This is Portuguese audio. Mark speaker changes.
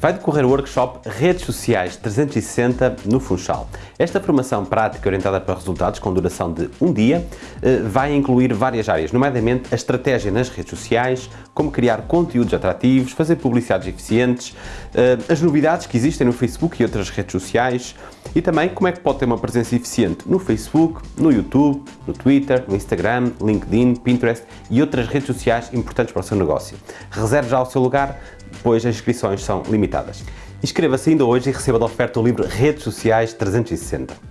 Speaker 1: vai decorrer o workshop Redes Sociais 360 no Funchal. Esta formação prática orientada para resultados com duração de um dia eh, vai incluir várias áreas, nomeadamente a estratégia nas redes sociais, como criar conteúdos atrativos, fazer publicidades eficientes, eh, as novidades que existem no Facebook e outras redes sociais e também como é que pode ter uma presença eficiente no Facebook, no YouTube, no Twitter, no Instagram, LinkedIn, Pinterest e outras redes sociais importantes para o seu negócio. Reserve já o seu lugar, pois as inscrições são limitadas. Inscreva-se ainda hoje e receba da oferta o livro Redes Sociais 360.